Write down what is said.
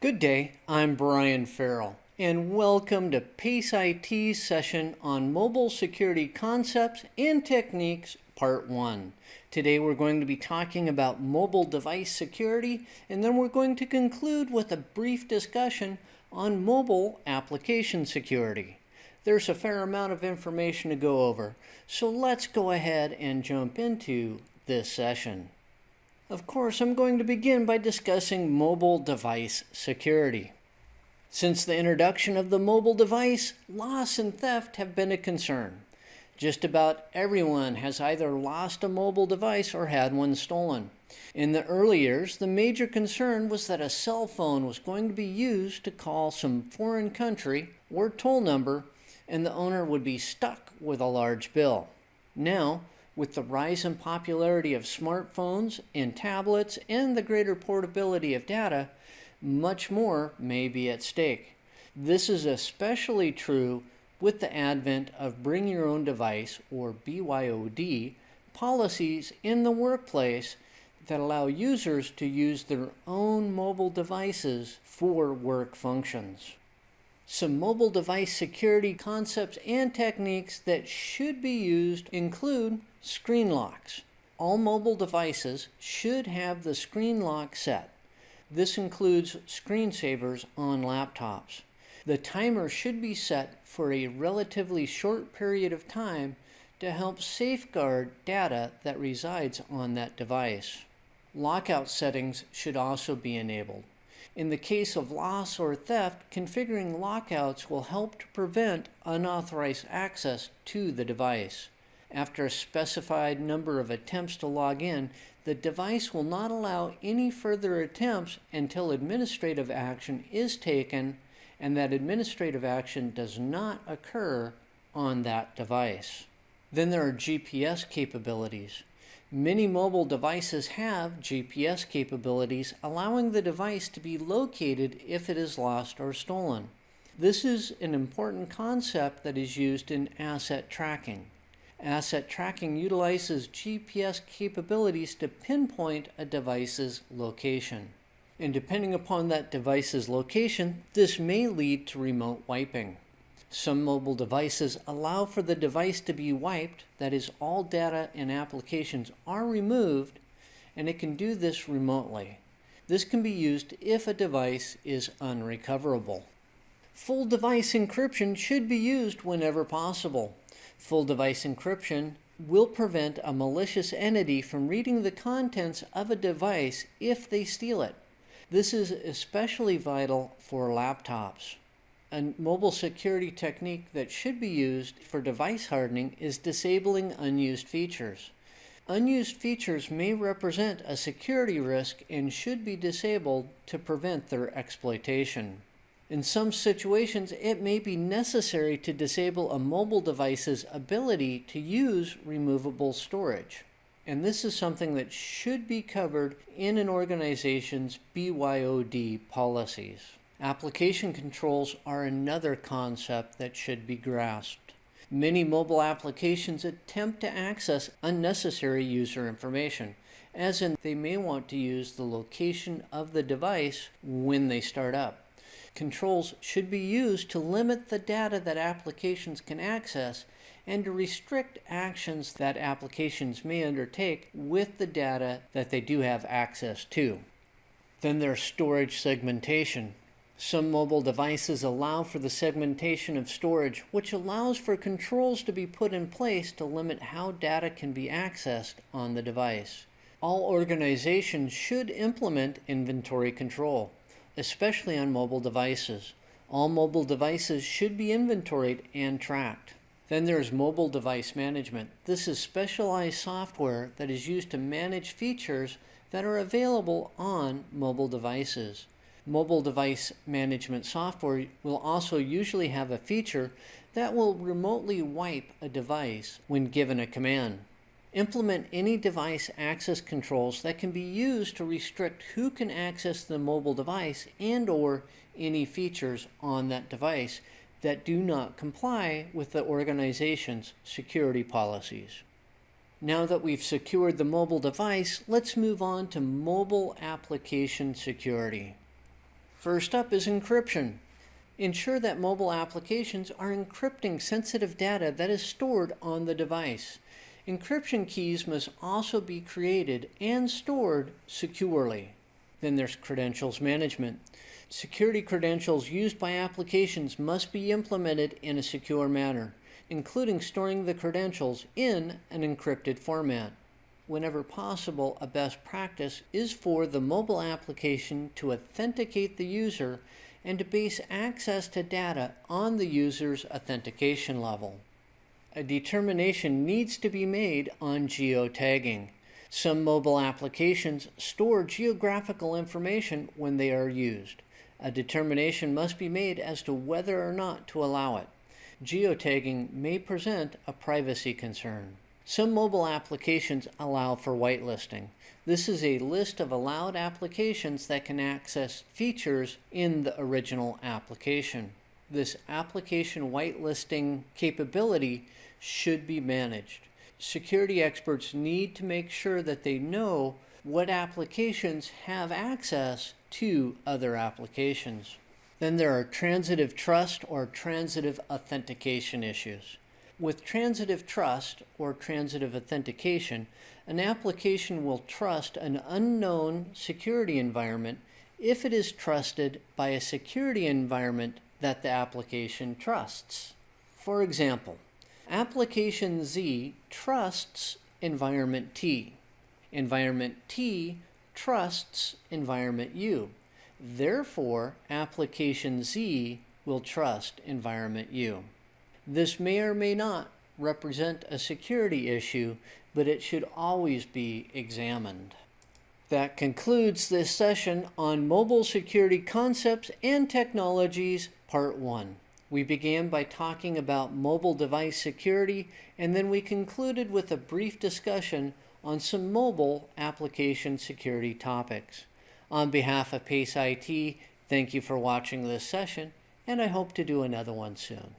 Good day, I'm Brian Farrell, and welcome to PACE IT's session on Mobile Security Concepts and Techniques, Part 1. Today we're going to be talking about mobile device security, and then we're going to conclude with a brief discussion on mobile application security. There's a fair amount of information to go over, so let's go ahead and jump into this session. Of course, I'm going to begin by discussing mobile device security. Since the introduction of the mobile device, loss and theft have been a concern. Just about everyone has either lost a mobile device or had one stolen. In the early years, the major concern was that a cell phone was going to be used to call some foreign country or toll number, and the owner would be stuck with a large bill. Now, with the rise in popularity of smartphones and tablets and the greater portability of data, much more may be at stake. This is especially true with the advent of bring your own device or BYOD policies in the workplace that allow users to use their own mobile devices for work functions some mobile device security concepts and techniques that should be used include screen locks. All mobile devices should have the screen lock set. This includes screensavers on laptops. The timer should be set for a relatively short period of time to help safeguard data that resides on that device. Lockout settings should also be enabled. In the case of loss or theft, configuring lockouts will help to prevent unauthorized access to the device. After a specified number of attempts to log in, the device will not allow any further attempts until administrative action is taken and that administrative action does not occur on that device. Then there are GPS capabilities. Many mobile devices have GPS capabilities, allowing the device to be located if it is lost or stolen. This is an important concept that is used in asset tracking. Asset tracking utilizes GPS capabilities to pinpoint a device's location. And depending upon that device's location, this may lead to remote wiping. Some mobile devices allow for the device to be wiped, that is, all data and applications are removed, and it can do this remotely. This can be used if a device is unrecoverable. Full device encryption should be used whenever possible. Full device encryption will prevent a malicious entity from reading the contents of a device if they steal it. This is especially vital for laptops. A mobile security technique that should be used for device hardening is disabling unused features. Unused features may represent a security risk and should be disabled to prevent their exploitation. In some situations, it may be necessary to disable a mobile device's ability to use removable storage. And this is something that should be covered in an organization's BYOD policies. Application controls are another concept that should be grasped. Many mobile applications attempt to access unnecessary user information, as in they may want to use the location of the device when they start up. Controls should be used to limit the data that applications can access and to restrict actions that applications may undertake with the data that they do have access to. Then there's storage segmentation. Some mobile devices allow for the segmentation of storage, which allows for controls to be put in place to limit how data can be accessed on the device. All organizations should implement inventory control, especially on mobile devices. All mobile devices should be inventoried and tracked. Then there's mobile device management. This is specialized software that is used to manage features that are available on mobile devices mobile device management software will also usually have a feature that will remotely wipe a device when given a command. Implement any device access controls that can be used to restrict who can access the mobile device and or any features on that device that do not comply with the organization's security policies. Now that we've secured the mobile device, let's move on to mobile application security. First up is encryption. Ensure that mobile applications are encrypting sensitive data that is stored on the device. Encryption keys must also be created and stored securely. Then there's credentials management. Security credentials used by applications must be implemented in a secure manner, including storing the credentials in an encrypted format. Whenever possible, a best practice is for the mobile application to authenticate the user and to base access to data on the user's authentication level. A determination needs to be made on geotagging. Some mobile applications store geographical information when they are used. A determination must be made as to whether or not to allow it. Geotagging may present a privacy concern. Some mobile applications allow for whitelisting. This is a list of allowed applications that can access features in the original application. This application whitelisting capability should be managed. Security experts need to make sure that they know what applications have access to other applications. Then there are transitive trust or transitive authentication issues. With transitive trust or transitive authentication, an application will trust an unknown security environment if it is trusted by a security environment that the application trusts. For example, application Z trusts environment T. Environment T trusts environment U. Therefore, application Z will trust environment U. This may or may not represent a security issue, but it should always be examined. That concludes this session on mobile security concepts and technologies, part one. We began by talking about mobile device security, and then we concluded with a brief discussion on some mobile application security topics. On behalf of PACE IT, thank you for watching this session, and I hope to do another one soon.